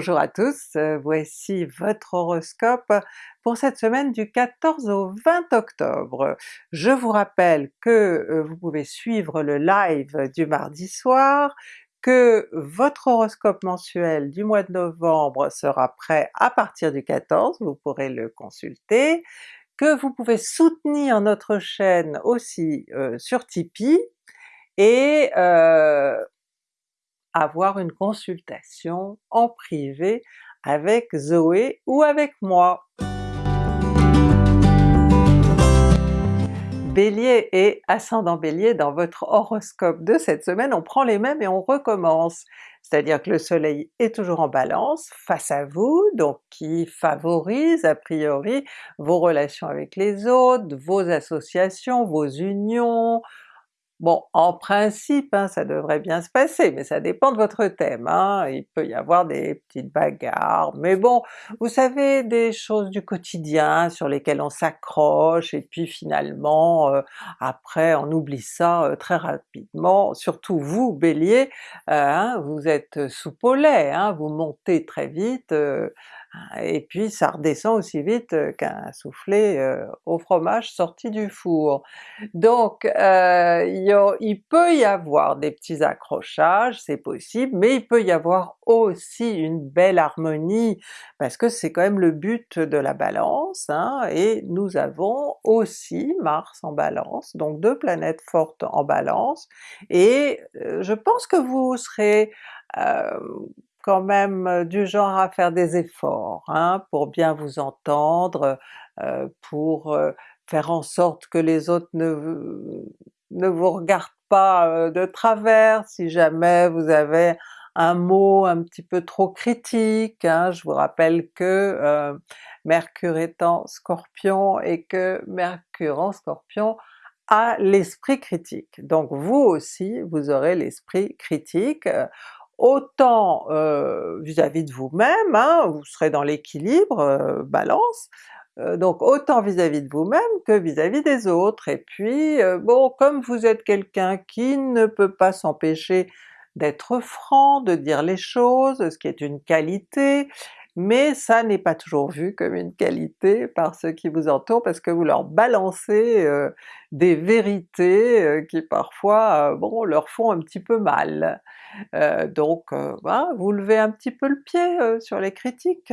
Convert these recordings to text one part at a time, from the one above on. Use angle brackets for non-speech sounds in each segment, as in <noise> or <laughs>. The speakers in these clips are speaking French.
Bonjour à tous, euh, voici votre horoscope pour cette semaine du 14 au 20 octobre. Je vous rappelle que euh, vous pouvez suivre le live du mardi soir, que votre horoscope mensuel du mois de novembre sera prêt à partir du 14, vous pourrez le consulter, que vous pouvez soutenir notre chaîne aussi euh, sur Tipeee, et avoir une consultation en privé avec Zoé ou avec moi. Bélier et ascendant Bélier, dans votre horoscope de cette semaine, on prend les mêmes et on recommence. C'est-à-dire que le soleil est toujours en balance face à vous, donc qui favorise a priori vos relations avec les autres, vos associations, vos unions, Bon, en principe, hein, ça devrait bien se passer, mais ça dépend de votre thème, hein. il peut y avoir des petites bagarres, mais bon, vous savez, des choses du quotidien sur lesquelles on s'accroche, et puis finalement, euh, après on oublie ça euh, très rapidement, surtout vous Bélier, euh, hein, vous êtes au lait, vous montez très vite, et puis ça redescend aussi vite qu'un soufflé au fromage sorti du four. Donc euh, il, peut y avoir des petits accrochages, c'est possible, mais il peut y avoir aussi une belle harmonie, parce que c'est quand même le but de la Balance, hein, et nous avons aussi Mars en Balance, donc deux planètes fortes en Balance, et je pense que vous serez euh, quand même euh, du genre à faire des efforts hein, pour bien vous entendre, euh, pour euh, faire en sorte que les autres ne, ne vous regardent pas de travers si jamais vous avez un mot un petit peu trop critique. Hein. Je vous rappelle que Mercure est en Scorpion et que Mercure en Scorpion a l'esprit critique. Donc vous aussi vous aurez l'esprit critique, autant vis-à-vis de vous-même, hein, vous serez dans l'équilibre Balance, donc autant vis-à-vis de vous-même que vis-à-vis des autres. Et puis bon, comme vous êtes quelqu'un qui ne peut pas s'empêcher d'être franc, de dire les choses, ce qui est une qualité, mais ça n'est pas toujours vu comme une qualité par ceux qui vous entourent parce que vous leur balancez des vérités qui parfois bon leur font un petit peu mal. donc vous levez un petit peu le pied sur les critiques.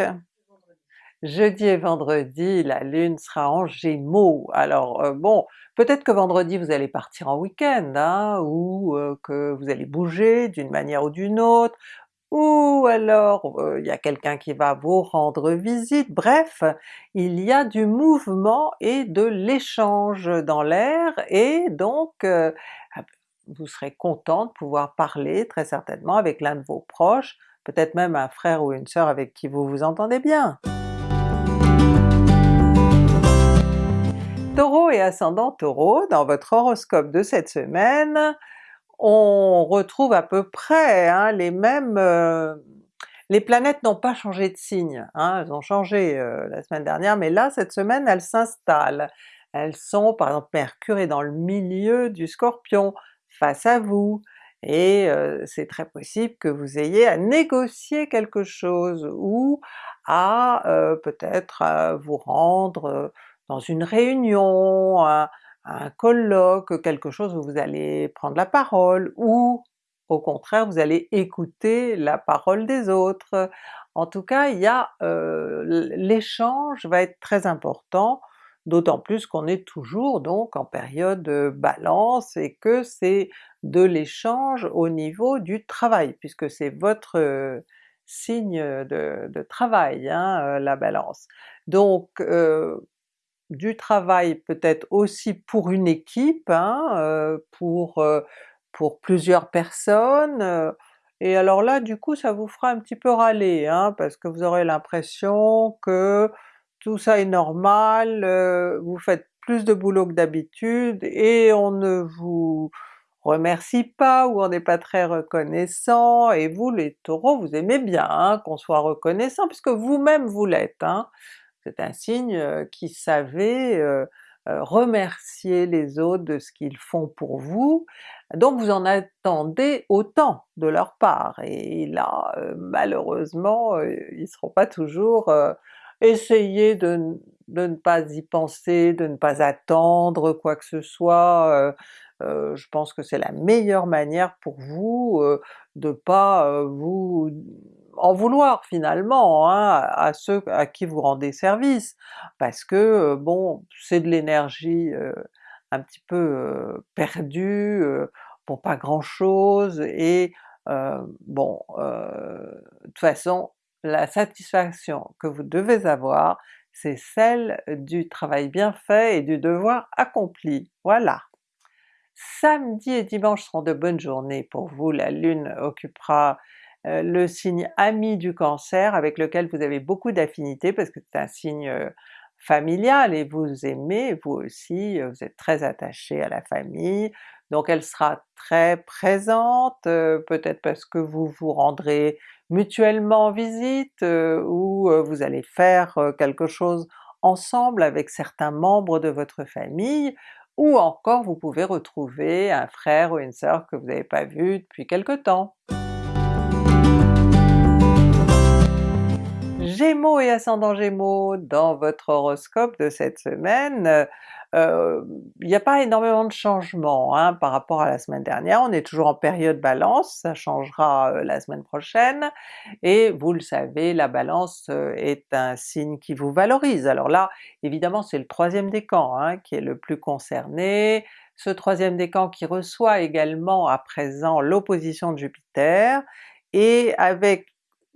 Jeudi et vendredi, la Lune sera en Gémeaux, alors bon, peut-être que vendredi vous allez partir en week-end, hein, ou que vous allez bouger d'une manière ou d'une autre, ou alors il y a quelqu'un qui va vous rendre visite, bref, il y a du mouvement et de l'échange dans l'air, et donc ah, vous serez content de pouvoir parler très certainement avec l'un de vos proches, peut-être même un frère ou une sœur avec qui vous vous entendez bien. Taureau et ascendant Taureau, dans votre horoscope de cette semaine, on retrouve à peu près hein, les mêmes... Euh, les planètes n'ont pas changé de signe, hein, elles ont changé euh, la semaine dernière, mais là cette semaine elles s'installent. Elles sont, par exemple Mercure est dans le milieu du Scorpion, face à vous, et euh, c'est très possible que vous ayez à négocier quelque chose, ou à peut-être vous rendre dans une réunion, un colloque, quelque chose où vous allez prendre la parole, ou au contraire vous allez écouter la parole des autres. En tout cas, il y a l'échange va être très important, d'autant plus qu'on est toujours donc en période Balance et que c'est de l'échange au niveau du travail, puisque c'est votre signe de, travail, hein, la Balance. Donc du travail peut-être aussi pour une équipe, hein, pour, pour plusieurs personnes, et alors là du coup ça vous fera un petit peu râler, hein, parce que vous aurez l'impression que tout ça est normal, vous faites plus de boulot que d'habitude, et on ne vous remercie pas, ou on n'est pas très reconnaissant, et vous les Taureaux vous aimez bien hein, qu'on soit reconnaissant, puisque vous-même vous l'êtes. C'est un signe qui savait remercier les autres de ce qu'ils font pour vous, donc vous en attendez autant de leur part, et là malheureusement ils ne seront pas toujours essayez de, ne pas y penser, de ne pas attendre quoi que ce soit, euh, je pense que c'est la meilleure manière pour vous euh, de pas euh, vous en vouloir finalement hein, à ceux à qui vous rendez service, parce que bon c'est de l'énergie un petit peu perdue pour pas grand chose, et bon de toute façon la satisfaction que vous devez avoir, c'est celle du travail bien fait et du devoir accompli, voilà! Samedi et dimanche seront de bonnes journées pour vous, la Lune occupera euh, le signe ami du Cancer avec lequel vous avez beaucoup d'affinité parce que c'est un signe euh, familial et vous aimez vous aussi, euh, vous êtes très attaché à la famille, donc elle sera très présente, peut-être parce que vous vous rendrez mutuellement en visite ou vous allez faire quelque chose ensemble avec certains membres de votre famille, ou encore vous pouvez retrouver un frère ou une sœur que vous n'avez pas vu depuis quelque temps. Gémeaux et ascendant Gémeaux, dans votre horoscope de cette semaine, euh, il n'y a pas énormément de changements hein, par rapport à la semaine dernière, on est toujours en période Balance, ça changera euh, la semaine prochaine, et vous le savez, la Balance euh, est un signe qui vous valorise. Alors là, évidemment c'est le troisième décan hein, qui est le plus concerné, ce troisième décan qui reçoit également à présent l'opposition de Jupiter, et avec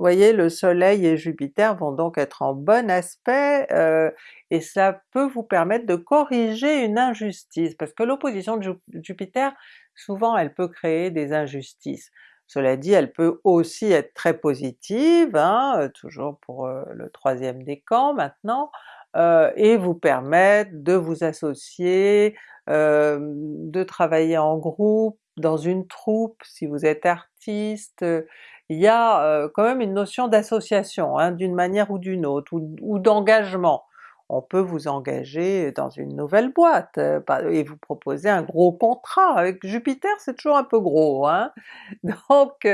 voyez le soleil et Jupiter vont donc être en bon aspect, euh, et ça peut vous permettre de corriger une injustice, parce que l'opposition de Jupiter, souvent elle peut créer des injustices. Cela dit, elle peut aussi être très positive, hein, euh, toujours pour euh, le troisième décan maintenant, et vous permettre de vous associer, de travailler en groupe, dans une troupe si vous êtes artiste, il y a quand même une notion d'association hein, d'une manière ou d'une autre, ou, d'engagement. On peut vous engager dans une nouvelle boîte et vous proposer un gros contrat. Avec Jupiter c'est toujours un peu gros, hein? <laughs> donc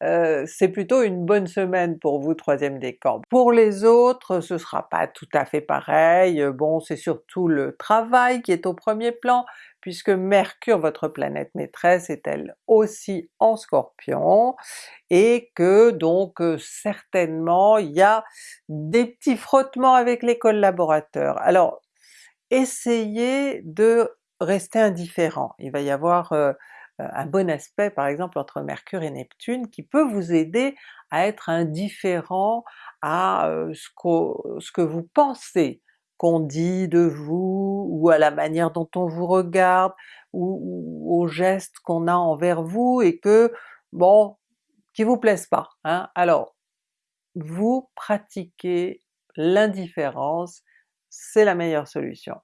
c'est plutôt une bonne semaine pour vous troisième décan. Pour les autres ce sera pas tout à fait pareil, bon c'est surtout le travail qui est au premier plan, puisque Mercure, votre planète maîtresse, est elle aussi en Scorpion, et que donc euh, certainement il y a des petits frottements avec les collaborateurs. Alors essayez de rester indifférent, il va y avoir euh, un bon aspect par exemple entre Mercure et Neptune qui peut vous aider à être indifférent à euh, ce que vous pensez qu'on dit de vous, ou à la manière dont on vous regarde, ou, aux gestes qu'on a envers vous et que, bon, qui vous plaisent pas. Hein? Alors, vous pratiquez l'indifférence, c'est la meilleure solution.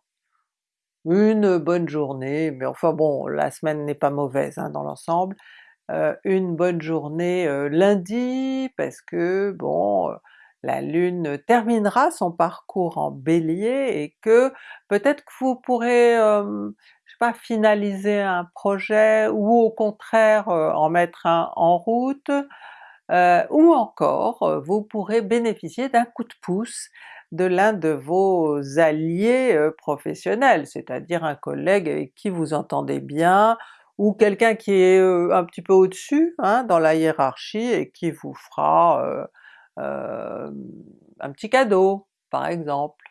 Une bonne journée, mais enfin bon, la semaine n'est pas mauvaise hein, dans l'ensemble, euh, une bonne journée euh, lundi, parce que bon, la Lune terminera son parcours en Bélier et que peut-être que vous pourrez, je sais pas, finaliser un projet ou au contraire en mettre un en route, ou encore vous pourrez bénéficier d'un coup de pouce de l'un de vos alliés professionnels, c'est-à-dire un collègue avec qui vous entendez bien, ou quelqu'un qui est un petit peu au-dessus hein, dans la hiérarchie et qui vous fera euh, un petit cadeau par exemple.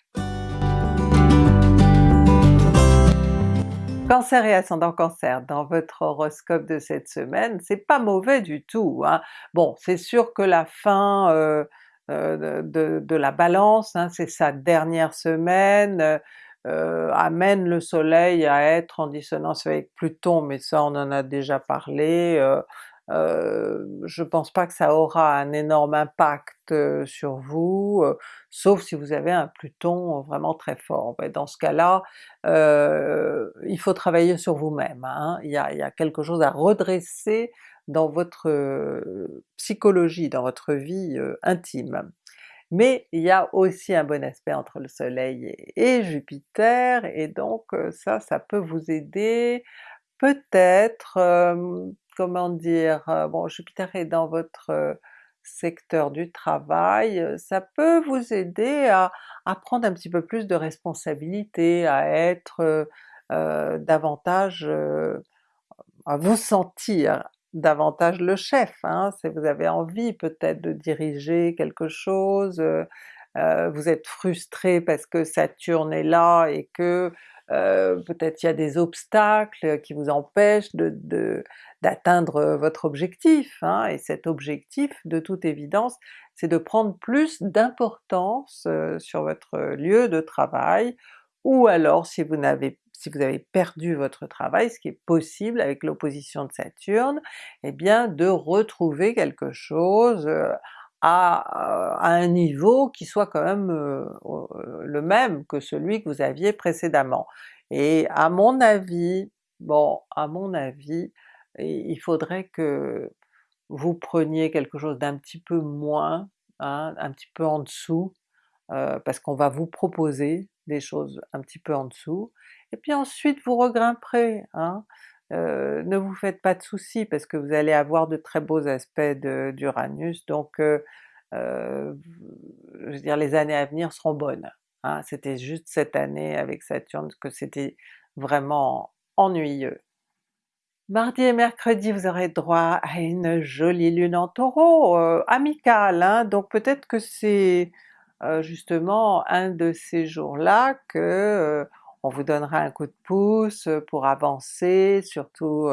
Cancer et ascendant Cancer, dans votre horoscope de cette semaine, c'est pas mauvais du tout. Hein. Bon, c'est sûr que la fin euh, euh, de, la Balance, hein, c'est sa dernière semaine, amène le soleil à être en dissonance avec Pluton, mais ça on en a déjà parlé, je pense pas que ça aura un énorme impact sur vous, sauf si vous avez un Pluton vraiment très fort. Dans ce cas-là, il faut travailler sur vous-même, hein. il, y a, quelque chose à redresser dans votre psychologie, dans votre vie intime. Mais il y a aussi un bon aspect entre le soleil et Jupiter, et donc ça, ça peut vous aider. Peut-être, comment dire, bon Jupiter est dans votre secteur du travail, ça peut vous aider à, prendre un petit peu plus de responsabilité, à être euh, davantage, à vous sentir davantage le chef, hein, si vous avez envie peut-être de diriger quelque chose, euh, vous êtes frustré parce que Saturne est là et que euh, peut-être il y a des obstacles qui vous empêchent d'atteindre votre objectif, hein, et cet objectif de toute évidence c'est de prendre plus d'importance euh, sur votre lieu de travail, ou alors si vous si vous avez perdu votre travail, ce qui est possible avec l'opposition de Saturne, eh bien de retrouver quelque chose à, un niveau qui soit quand même euh, le même que celui que vous aviez précédemment. Et à mon avis, bon, à mon avis, il faudrait que vous preniez quelque chose d'un petit peu moins, hein, un petit peu en dessous, euh, parce qu'on va vous proposer des choses un petit peu en dessous, et puis ensuite vous regrimperez. Hein. Euh, ne vous faites pas de soucis parce que vous allez avoir de très beaux aspects d'Uranus, donc euh, euh, je veux dire les années à venir seront bonnes. Hein. C'était juste cette année avec Saturne que c'était vraiment ennuyeux. Mardi et mercredi vous aurez droit à une jolie lune en Taureau, amicale, hein. donc peut-être que c'est justement un de ces jours-là que on vous donnera un coup de pouce pour avancer, surtout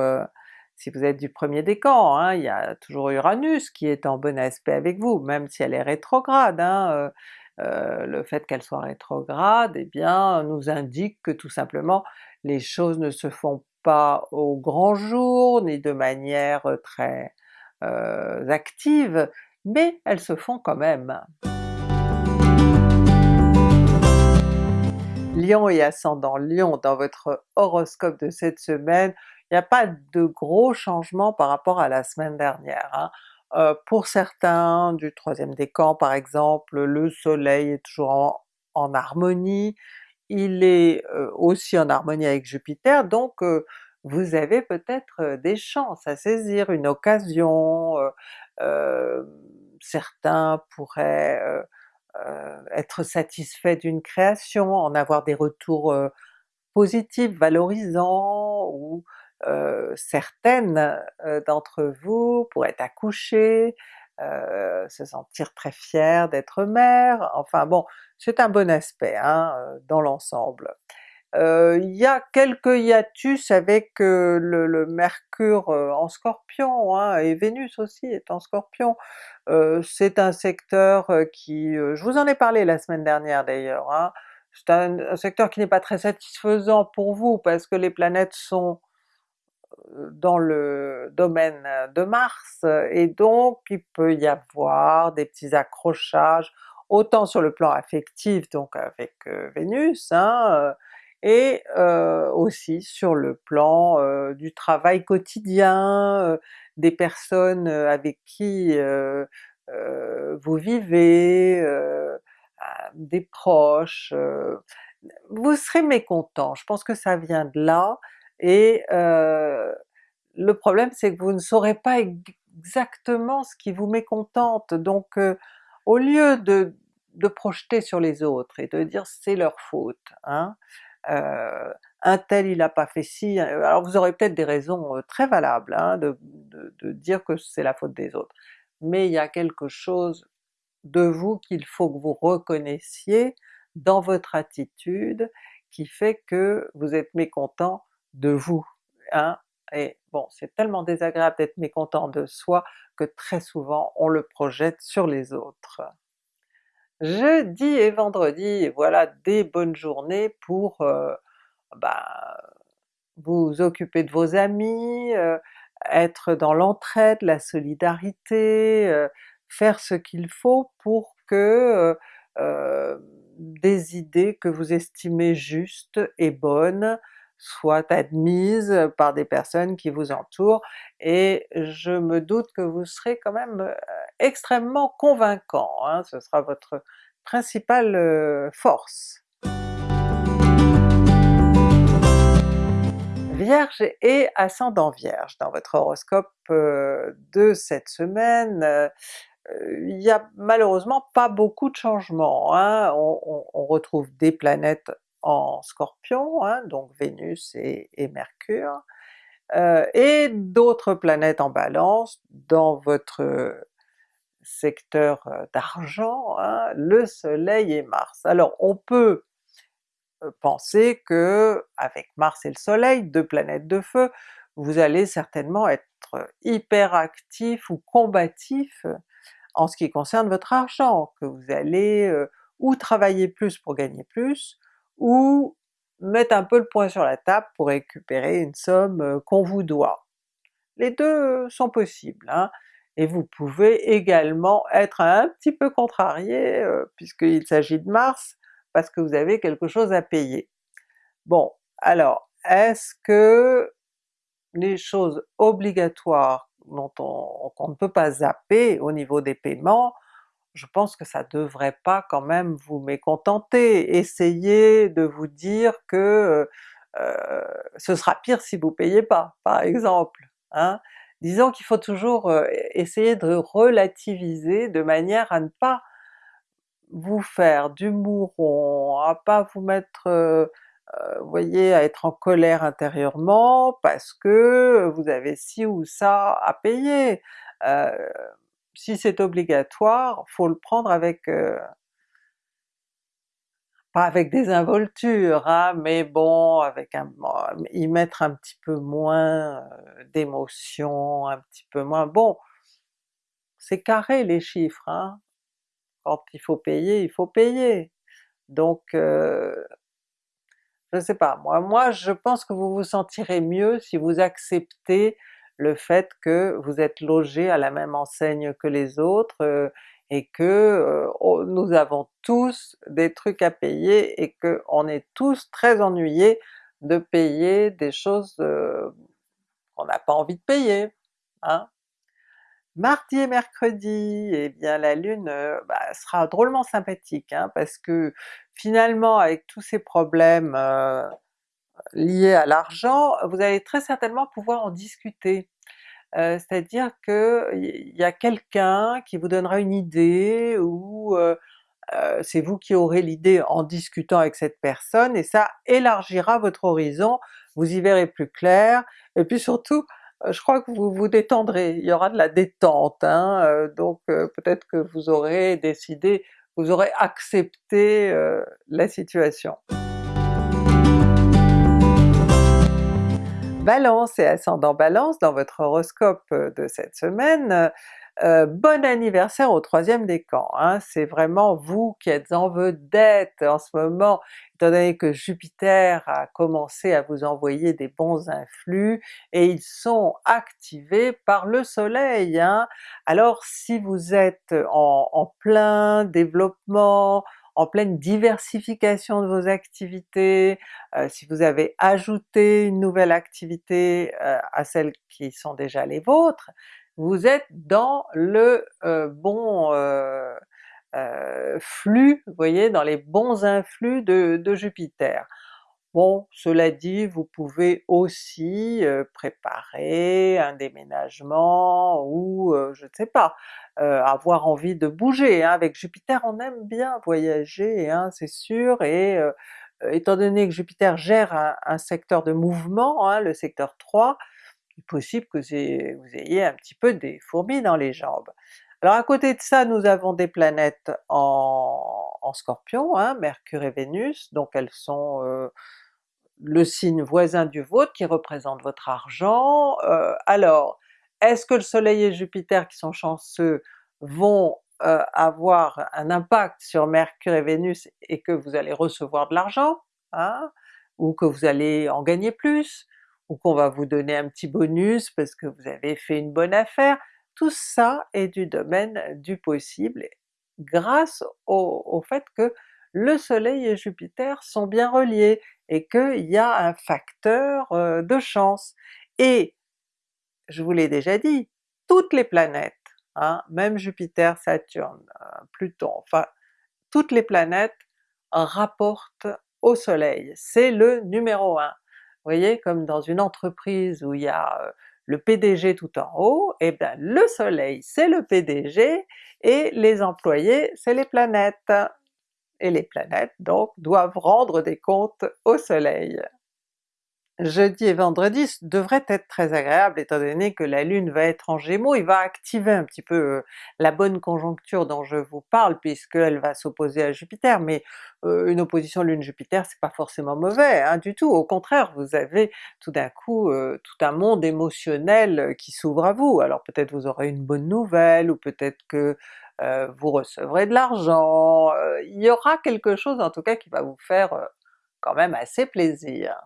si vous êtes du premier décan, hein, il y a toujours Uranus qui est en bon aspect avec vous, même si elle est rétrograde. Hein, le fait qu'elle soit rétrograde, eh bien nous indique que tout simplement les choses ne se font pas au grand jour, ni de manière très active, mais elles se font quand même. Lion et ascendant Lion dans votre horoscope de cette semaine, il n'y a pas de gros changements par rapport à la semaine dernière. Hein. Euh, pour certains du troisième décan par exemple, le soleil est toujours en, harmonie, il est euh, aussi en harmonie avec Jupiter, donc euh, vous avez peut-être des chances à saisir, une occasion, certains pourraient être satisfait d'une création, en avoir des retours euh, positifs, valorisants, ou euh, certaines d'entre vous pourraient accoucher, se sentir très fière d'être mère, enfin bon, c'est un bon aspect hein, dans l'ensemble. Il y a quelques hiatus avec le, Mercure en Scorpion, hein, et Vénus aussi est en Scorpion. c'est un secteur qui, je vous en ai parlé la semaine dernière d'ailleurs, hein, c'est un, secteur qui n'est pas très satisfaisant pour vous parce que les planètes sont dans le domaine de Mars, et donc il peut y avoir des petits accrochages, autant sur le plan affectif, donc avec Vénus, hein, et aussi sur le plan du travail quotidien, des personnes avec qui vous vivez, ah, des proches, vous serez mécontent, je pense que ça vient de là, et le problème c'est que vous ne saurez pas exactement ce qui vous mécontente, donc au lieu de, de projeter sur les autres et de dire c'est leur faute, hein, un tel il n'a pas fait ci, alors vous aurez peut-être des raisons très valables hein, de, dire que c'est la faute des autres, mais il y a quelque chose de vous qu'il faut que vous reconnaissiez dans votre attitude qui fait que vous êtes mécontent de vous. Hein? Et bon, c'est tellement désagréable d'être mécontent de soi que très souvent on le projette sur les autres. Jeudi et vendredi, voilà des bonnes journées pour euh, bah, vous occuper de vos amis, euh, être dans l'entraide, la solidarité, euh, faire ce qu'il faut pour que des idées que vous estimez justes et bonnes soient admises par des personnes qui vous entourent, et je me doute que vous serez quand même extrêmement convaincant, hein, ce sera votre principale euh, force. Vierge et ascendant Vierge, dans votre horoscope euh, de cette semaine, euh, il n'y a malheureusement pas beaucoup de changements. Hein. On, retrouve des planètes en Scorpion, hein, donc Vénus et, Mercure, et d'autres planètes en Balance dans votre secteur d'argent, hein, le Soleil et Mars. Alors on peut penser que avec Mars et le Soleil, deux planètes de feu, vous allez certainement être hyper actif ou combatif en ce qui concerne votre argent, que vous allez ou travailler plus pour gagner plus, ou mettre un peu le point sur la table pour récupérer une somme qu'on vous doit. Les deux sont possibles, hein? Et vous pouvez également être un petit peu contrarié puisqu'il s'agit de Mars, parce que vous avez quelque chose à payer. Bon, alors est-ce que les choses obligatoires dont on, ne peut pas zapper au niveau des paiements, je pense que ça devrait pas quand même vous mécontenter. Essayez de vous dire que euh, ce sera pire si vous payez pas, par exemple. Hein? Disons qu'il faut toujours euh, essayer de relativiser de manière à ne pas vous faire du mouron, à pas vous mettre euh, euh, vous voyez, à être en colère intérieurement parce que vous avez ci ou ça à payer. Si c'est obligatoire, faut le prendre avec... pas avec des involtures, hein, mais bon, avec un, y mettre un petit peu moins d'émotion, un petit peu moins... Bon, c'est carré les chiffres, hein. quand il faut payer, il faut payer. Donc je sais pas, moi, moi je pense que vous vous sentirez mieux si vous acceptez le fait que vous êtes logé à la même enseigne que les autres, euh, et que euh, oh, nous avons tous des trucs à payer et qu'on est tous très ennuyés de payer des choses euh, qu'on n'a pas envie de payer. Hein? Mardi et mercredi, eh bien la Lune euh, bah, sera drôlement sympathique, hein, parce que finalement avec tous ces problèmes liés à l'argent, vous allez très certainement pouvoir en discuter. Euh, c'est-à-dire qu'il y a quelqu'un qui vous donnera une idée, ou c'est vous qui aurez l'idée en discutant avec cette personne, et ça élargira votre horizon, vous y verrez plus clair, et puis surtout euh, je crois que vous vous détendrez, il y aura de la détente, hein, euh, donc euh, peut-être que vous aurez décidé, vous aurez accepté la situation. Balance et ascendant Balance, dans votre horoscope de cette semaine, euh, bon anniversaire au troisième décan, hein. c'est vraiment vous qui êtes en vedette en ce moment, étant donné que Jupiter a commencé à vous envoyer des bons influx, et ils sont activés par le soleil. Hein. Alors si vous êtes en, plein développement, en pleine diversification de vos activités, euh, si vous avez ajouté une nouvelle activité euh, à celles qui sont déjà les vôtres, vous êtes dans le euh, bon flux, vous voyez, dans les bons influx de, Jupiter. Bon, cela dit, vous pouvez aussi préparer un déménagement ou je ne sais pas, avoir envie de bouger. Hein. Avec Jupiter on aime bien voyager, hein, c'est sûr, et étant donné que Jupiter gère un, un secteur de mouvement, hein, le secteur 3, il est possible que vous ayez un petit peu des fourmis dans les jambes. Alors à côté de ça, nous avons des planètes en, Scorpion, hein, Mercure et Vénus, donc elles sont euh, le signe voisin du vôtre qui représente votre argent. Euh, alors, est-ce que le Soleil et Jupiter qui sont chanceux vont euh, avoir un impact sur Mercure et Vénus et que vous allez recevoir de l'argent, hein, ou que vous allez en gagner plus? ou qu'on va vous donner un petit bonus parce que vous avez fait une bonne affaire, tout ça est du domaine du possible grâce au, fait que le Soleil et Jupiter sont bien reliés et qu'il y a un facteur euh, de chance. Et je vous l'ai déjà dit, toutes les planètes, hein, même Jupiter, Saturne, euh, Pluton, enfin toutes les planètes rapportent au soleil, c'est le numéro un. Vous voyez, comme dans une entreprise où il y a euh, le PDG tout en haut, et eh bien le soleil c'est le PDG et les employés c'est les planètes. Et les planètes donc doivent rendre des comptes au soleil jeudi et vendredi devraient être très agréables étant donné que la Lune va être en Gémeaux, il va activer un petit peu euh, la bonne conjoncture dont je vous parle puisqu'elle va s'opposer à Jupiter, mais euh, une opposition Lune-Jupiter c'est pas forcément mauvais hein, du tout, au contraire vous avez tout d'un coup euh, tout un monde émotionnel qui s'ouvre à vous, alors peut-être vous aurez une bonne nouvelle, ou peut-être que vous recevrez de l'argent, il y aura quelque chose en tout cas qui va vous faire quand même assez plaisir.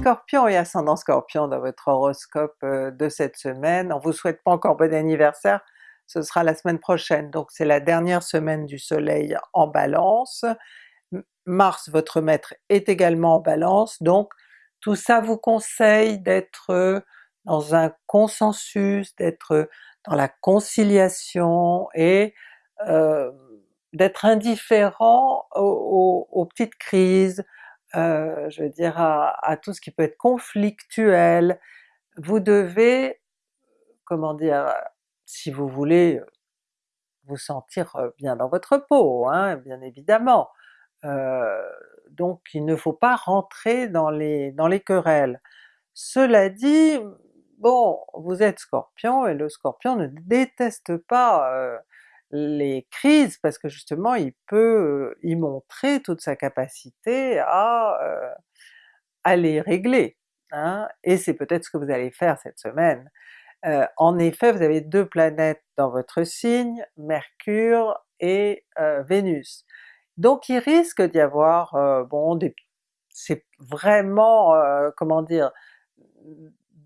Scorpion et ascendant Scorpion dans votre horoscope euh, de cette semaine. On vous souhaite pas encore bon anniversaire, ce sera la semaine prochaine, donc c'est la dernière semaine du soleil en Balance. Mars, votre maître, est également en Balance, donc tout ça vous conseille d'être dans un consensus, d'être dans la conciliation et euh, d'être indifférent aux, petites crises, euh, je veux dire à, tout ce qui peut être conflictuel. Vous devez, comment dire, si vous voulez vous sentir bien dans votre peau, hein, bien évidemment. Euh, donc il ne faut pas rentrer dans les, dans les querelles. Cela dit, bon, vous êtes Scorpion et le Scorpion ne déteste pas euh, les crises parce que justement il peut y montrer toute sa capacité à, à les régler, hein? et c'est peut-être ce que vous allez faire cette semaine. en effet vous avez deux planètes dans votre signe, Mercure et Vénus. Donc il risque d'y avoir, bon des c'est vraiment, comment dire,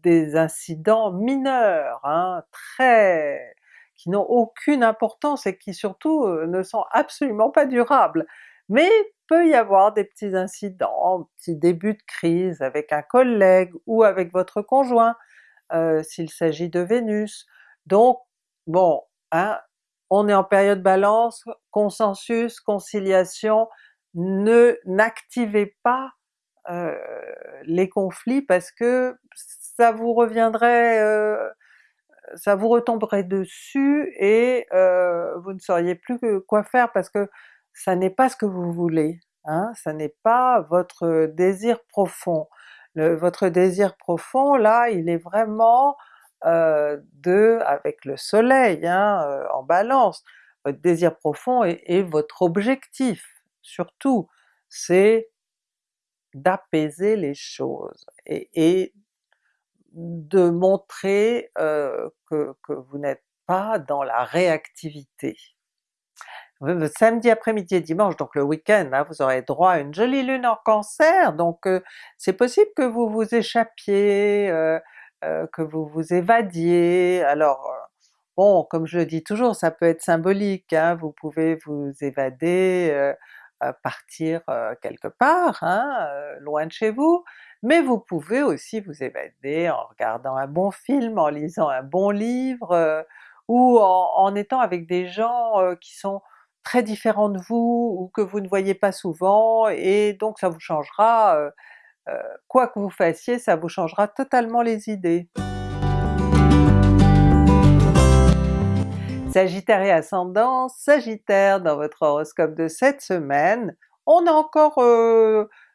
des incidents mineurs, hein, très qui n'ont aucune importance et qui surtout euh, ne sont absolument pas durables. Mais peut y avoir des petits incidents, petits débuts de crise avec un collègue ou avec votre conjoint, euh, s'il s'agit de Vénus. Donc bon, hein, on est en période Balance, consensus, conciliation, ne n'activez pas euh, les conflits parce que ça vous reviendrait ça vous retomberait dessus et euh, vous ne sauriez plus quoi faire parce que ça n'est pas ce que vous voulez, hein? ça n'est pas votre désir profond. votre désir profond là, il est vraiment euh, de, avec le soleil hein, euh, en balance, votre désir profond et, votre objectif surtout, c'est d'apaiser les choses et, et de montrer euh, que, vous n'êtes pas dans la réactivité. Samedi après-midi et dimanche, donc le week-end, hein, vous aurez droit à une jolie lune en Cancer, donc euh, c'est possible que vous vous échappiez, euh, que vous vous évadiez. Alors bon, comme je le dis toujours, ça peut être symbolique, hein, vous pouvez vous évader, partir quelque part, hein, loin de chez vous, mais vous pouvez aussi vous évader en regardant un bon film, en lisant un bon livre, euh, ou en, étant avec des gens euh, qui sont très différents de vous ou que vous ne voyez pas souvent, et donc ça vous changera, euh, quoi que vous fassiez, ça vous changera totalement les idées. Sagittaire et ascendant, Sagittaire dans votre horoscope de cette semaine, on a encore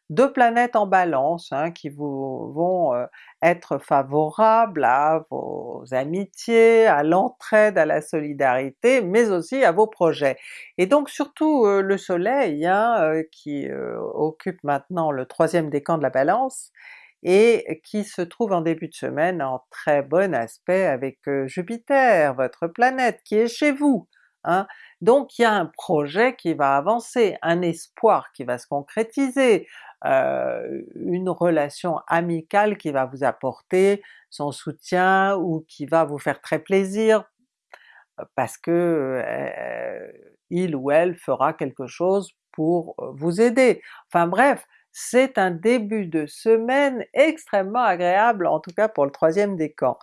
deux planètes en balance hein, qui vont euh, être favorables à vos amitiés, à l'entraide, à la solidarité, mais aussi à vos projets. Et donc surtout euh, le soleil hein, euh, qui occupe maintenant le troisième décan de la balance, et qui se trouve en début de semaine en très bon aspect avec Jupiter, votre planète qui est chez vous. Hein. Donc il y a un projet qui va avancer, un espoir qui va se concrétiser, euh, une relation amicale qui va vous apporter son soutien ou qui va vous faire très plaisir euh, parce que euh, il ou elle fera quelque chose pour vous aider. Enfin bref, c'est un début de semaine extrêmement agréable, en tout cas pour le troisième décan.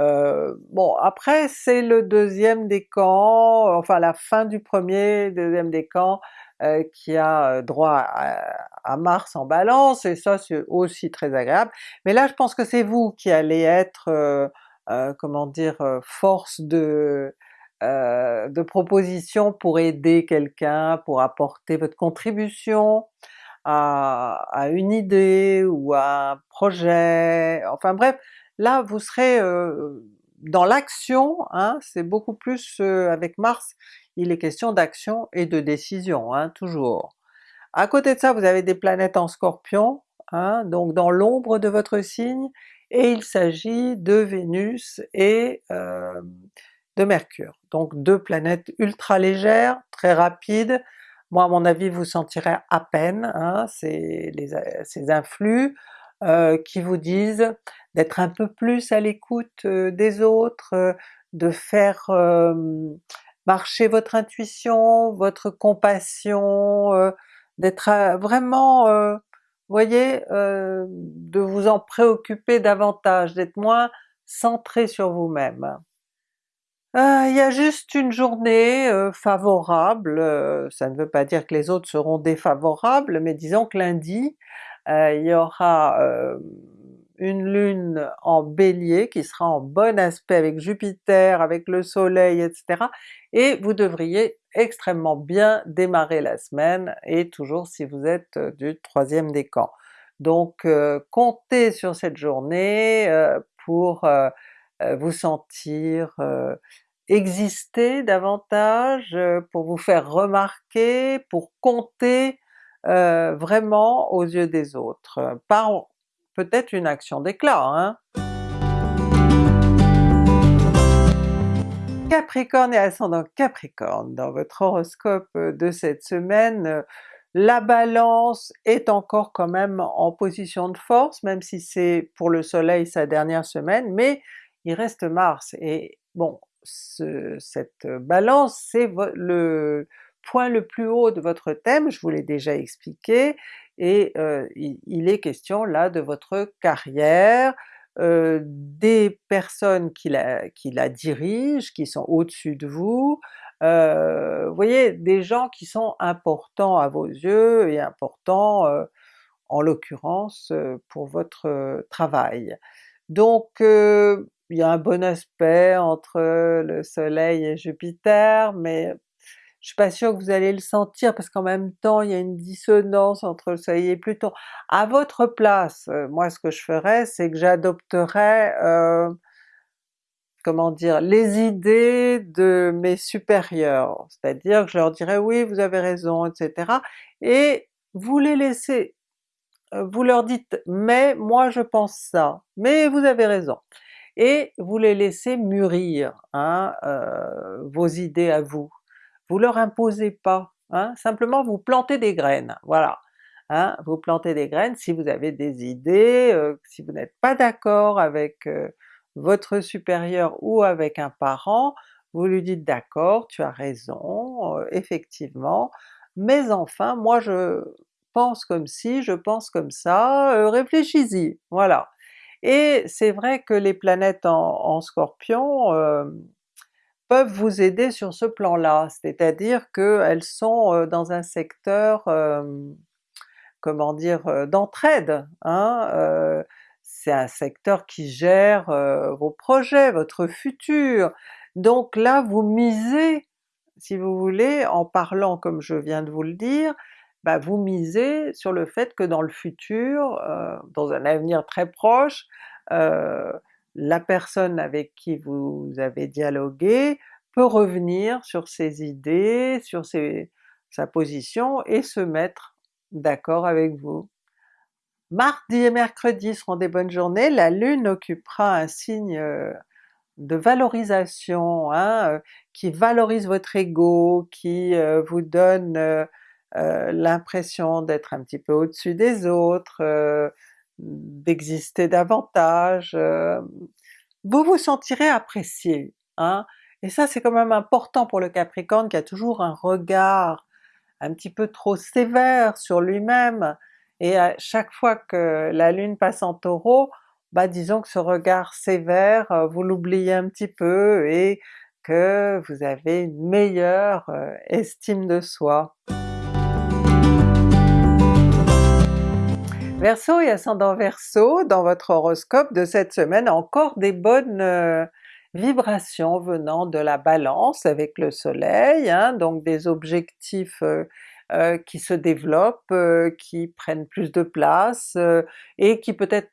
Euh, bon après c'est le deuxième décan, enfin la fin du premier, deuxième décan euh, qui a euh, droit à, Mars en Balance, et ça c'est aussi très agréable. Mais là je pense que c'est vous qui allez être, comment dire, force de, de proposition pour aider quelqu'un, pour apporter votre contribution à, à, une idée ou à un projet, enfin bref, Là vous serez dans l'action, hein, c'est beaucoup plus avec Mars, il est question d'action et de décision, hein, toujours. À côté de ça vous avez des planètes en Scorpion, hein, donc dans l'ombre de votre signe, et il s'agit de Vénus et de Mercure. Donc deux planètes ultra légères, très rapides, moi à mon avis vous sentirez à peine ces, ces influx, euh, qui vous disent d'être un peu plus à l'écoute euh, des autres, euh, de faire marcher votre intuition, votre compassion, d'être vraiment, voyez, de vous en préoccuper davantage, d'être moins centré sur vous-même. Il y a juste une journée favorable, ça ne veut pas dire que les autres seront défavorables, mais disons que lundi, il y aura euh, une lune en Bélier qui sera en bon aspect avec Jupiter, avec le soleil, etc. Et vous devriez extrêmement bien démarrer la semaine, et toujours si vous êtes euh, du troisième décan. Donc comptez sur cette journée pour vous sentir exister davantage, pour vous faire remarquer, pour compter euh, vraiment aux yeux des autres, par peut-être une action d'éclat. Hein? Capricorne et ascendant Capricorne, dans votre horoscope de cette semaine, la Balance est encore quand même en position de force, même si c'est pour le soleil sa dernière semaine, mais il reste Mars, et bon, cette Balance c'est le, point le plus haut de votre thème, je vous l'ai déjà expliqué, et euh, il, est question là de votre carrière, euh, des personnes qui la, dirigent, qui sont au-dessus de vous, euh, vous voyez, des gens qui sont importants à vos yeux et importants en l'occurrence pour votre travail. Donc il y a un bon aspect entre le soleil et Jupiter, mais je suis pas sûre que vous allez le sentir parce qu'en même temps il y a une dissonance entre le soleil et Pluton. À votre place, euh, moi ce que je ferais c'est que j'adopterais, euh, comment dire, les idées de mes supérieurs, c'est-à-dire que je leur dirais oui vous avez raison, etc. et vous les laissez, euh, vous leur dites mais moi je pense ça, mais vous avez raison, et vous les laissez mûrir hein, vos idées à vous vous leur imposez pas, hein, simplement vous plantez des graines, voilà. Hein, vous plantez des graines si vous avez des idées, euh, si vous n'êtes pas d'accord avec euh, votre supérieur ou avec un parent, vous lui dites d'accord, tu as raison, euh, effectivement, mais enfin moi je pense comme si, je pense comme ça, réfléchis-y, voilà. Et c'est vrai que les planètes en, en Scorpion, peuvent vous aider sur ce plan-là, c'est-à-dire qu'elles sont euh, dans un secteur, comment dire, euh, d'entraide. Hein? Euh, c'est un secteur qui gère vos projets, votre futur. Donc là vous misez, si vous voulez, en parlant comme je viens de vous le dire, bah vous misez sur le fait que dans le futur, dans un avenir très proche, la personne avec qui vous avez dialogué peut revenir sur ses idées, sur sa position et se mettre d'accord avec vous. Mardi et mercredi seront des bonnes journées, la Lune occupera un signe euh, de valorisation, hein, euh, qui valorise votre ego, qui euh, vous donne l'impression d'être un petit peu au-dessus des autres, d'exister davantage, vous vous sentirez apprécié. Hein? Et ça c'est quand même important pour le Capricorne qui a toujours un regard un petit peu trop sévère sur lui-même, et à chaque fois que la Lune passe en Taureau, bah disons que ce regard sévère, vous l'oubliez un petit peu et que vous avez une meilleure estime de soi. Verseau et ascendant Verseau, dans votre horoscope de cette semaine, encore des bonnes vibrations venant de la Balance avec le soleil, hein, donc des objectifs qui se développent, qui prennent plus de place et qui peut-être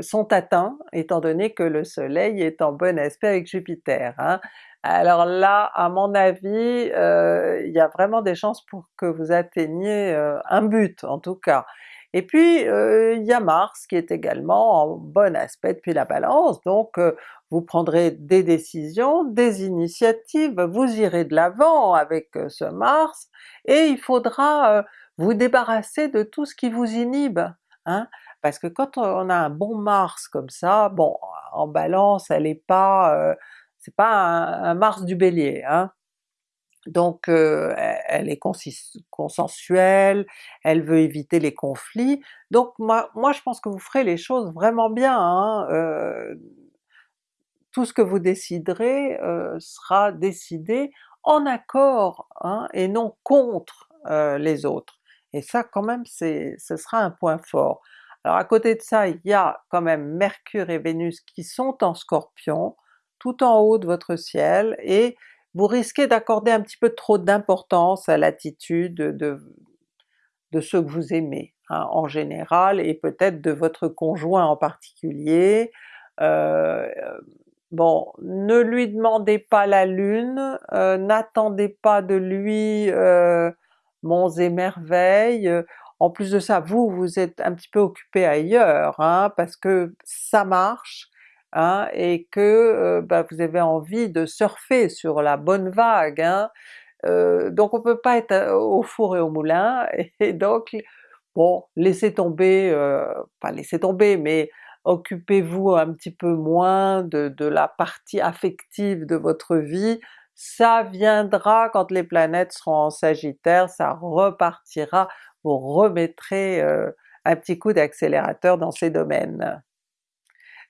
sont atteints étant donné que le soleil est en bon aspect avec Jupiter. Hein. Alors là, à mon avis, il y a vraiment des chances pour que vous atteigniez un but en tout cas. Et puis il y a Mars qui est également en bon aspect depuis la Balance, donc vous prendrez des décisions, des initiatives, vous irez de l'avant avec ce Mars, et il faudra vous débarrasser de tout ce qui vous inhibe. Hein? Parce que quand on a un bon Mars comme ça, bon en Balance elle est pas, c'est pas un, Mars du Bélier, hein? Donc elle est consensuelle, elle veut éviter les conflits, donc moi, moi je pense que vous ferez les choses vraiment bien, hein? tout ce que vous déciderez sera décidé en accord hein, et non contre les autres. Et ça quand même ce sera un point fort. Alors à côté de ça, il y a quand même Mercure et Vénus qui sont en Scorpion, tout en haut de votre ciel, et vous risquez d'accorder un petit peu trop d'importance à l'attitude de, ceux que vous aimez hein, en général, et peut-être de votre conjoint en particulier. Euh, bon, ne lui demandez pas la lune, euh, n'attendez pas de lui euh, monts et merveilles, en plus de ça, vous, vous êtes un petit peu occupé ailleurs, hein, parce que ça marche, hein, et que euh, bah, vous avez envie de surfer sur la bonne vague, hein. euh, donc on peut pas être euh, au four et au moulin, <laughs> et donc bon, laissez tomber, pas laissez tomber, mais occupez-vous un petit peu moins de, de, la partie affective de votre vie, ça viendra quand les planètes seront en Sagittaire, ça repartira, vous remettrez un petit coup d'accélérateur dans ces domaines.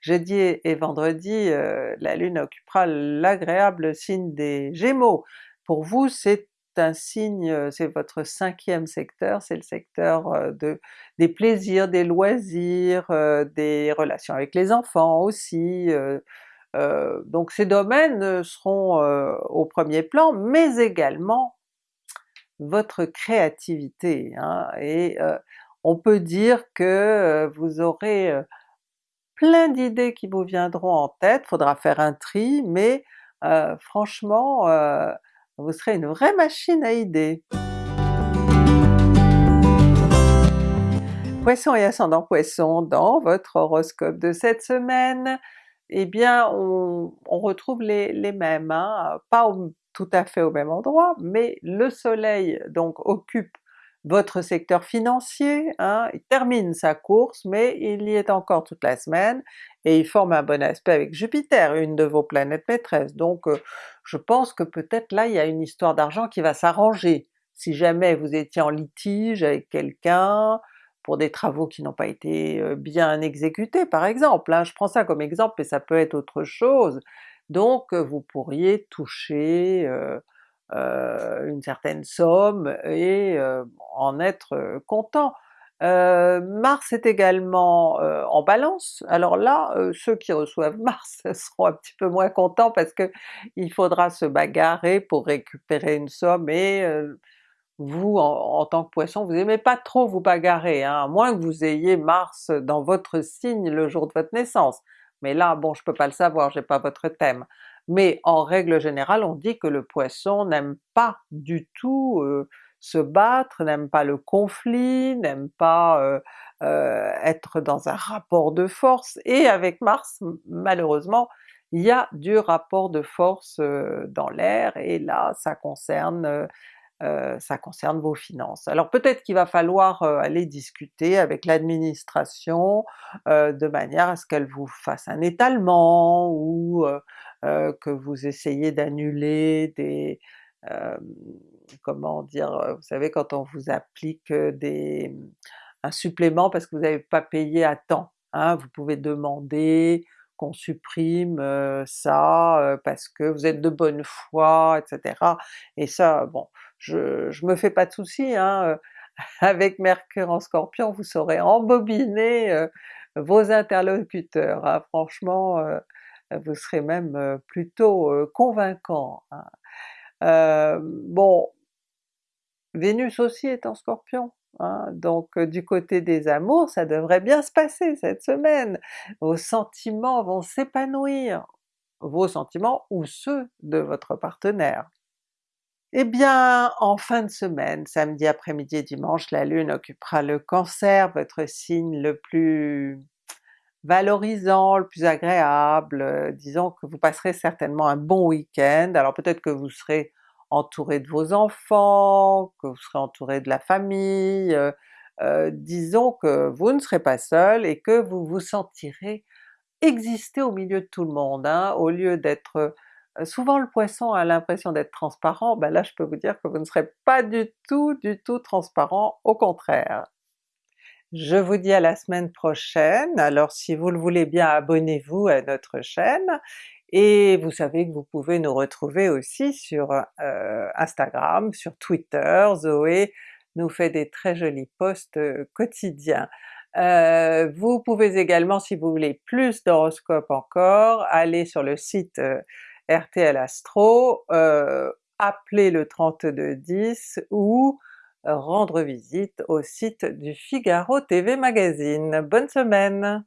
Jeudi et vendredi, la Lune occupera l'agréable signe des Gémeaux. Pour vous c'est un signe, c'est votre cinquième secteur, c'est le secteur de, des plaisirs, des loisirs, des relations avec les enfants aussi, donc ces domaines seront au premier plan, mais également votre créativité, hein, et on peut dire que vous aurez plein d'idées qui vous viendront en tête, faudra faire un tri, mais franchement vous serez une vraie machine à idées. Poisson et ascendant Poisson, dans votre horoscope de cette semaine, eh bien on, retrouve les, les mêmes, hein, pas tout à fait au même endroit, mais le soleil donc occupe votre secteur financier, hein, il termine sa course, mais il y est encore toute la semaine, et il forme un bon aspect avec Jupiter, une de vos planètes maîtresses, donc euh, je pense que peut-être là il y a une histoire d'argent qui va s'arranger. Si jamais vous étiez en litige avec quelqu'un, pour des travaux qui n'ont pas été euh, bien exécutés par exemple, hein, je prends ça comme exemple mais ça peut être autre chose, donc vous pourriez toucher une certaine somme et en être content. Mars est également en Balance, alors là ceux qui reçoivent <laughs> Mars seront un petit peu moins contents parce que il faudra se bagarrer pour récupérer une somme et vous en, tant que Poisson, vous aimez pas trop vous bagarrer, hein, à moins que vous ayez Mars dans votre signe le jour de votre naissance mais là bon je peux pas le savoir, j'ai pas votre thème. Mais en règle générale on dit que le Poisson n'aime pas du tout se battre, n'aime pas le conflit, n'aime pas être dans un rapport de force, et avec Mars malheureusement il y a du rapport de force dans l'air, et là ça concerne euh, ça concerne vos finances. Alors peut-être qu'il va falloir euh, aller discuter avec l'administration euh, de manière à ce qu'elle vous fasse un étalement ou que vous essayez d'annuler des... comment dire, vous savez quand on vous applique des un supplément parce que vous n'avez pas payé à temps. Hein. Vous pouvez demander qu'on supprime ça parce que vous êtes de bonne foi, etc. Et ça, bon, je, je me fais pas de soucis, hein, <laughs> avec Mercure en Scorpion, vous saurez embobiner vos interlocuteurs, hein. franchement vous serez même plutôt convaincant. Hein. bon, Vénus aussi est en Scorpion, Hein, donc du côté des amours, ça devrait bien se passer cette semaine. Vos sentiments vont s'épanouir, vos sentiments ou ceux de votre partenaire. Eh bien, en fin de semaine, samedi après-midi et dimanche, la Lune occupera le Cancer, votre signe le plus valorisant, le plus agréable, disons que vous passerez certainement un bon week-end, alors peut-être que vous serez entouré de vos enfants, que vous serez entouré de la famille, euh, euh, disons que vous ne serez pas seul et que vous vous sentirez exister au milieu de tout le monde, hein, au lieu d'être... Euh, souvent le Poisson a l'impression d'être transparent, ben là je peux vous dire que vous ne serez pas du tout, du tout transparent, au contraire. Je vous dis à la semaine prochaine, alors si vous le voulez bien abonnez-vous à notre chaîne, et vous savez que vous pouvez nous retrouver aussi sur euh, Instagram, sur Twitter, Zoé nous fait des très jolis posts euh, quotidiens. Euh, vous pouvez également, si vous voulez plus d'horoscopes encore, aller sur le site RTL Astro, appeler le 3210 ou rendre visite au site du Figaro TV Magazine. Bonne semaine!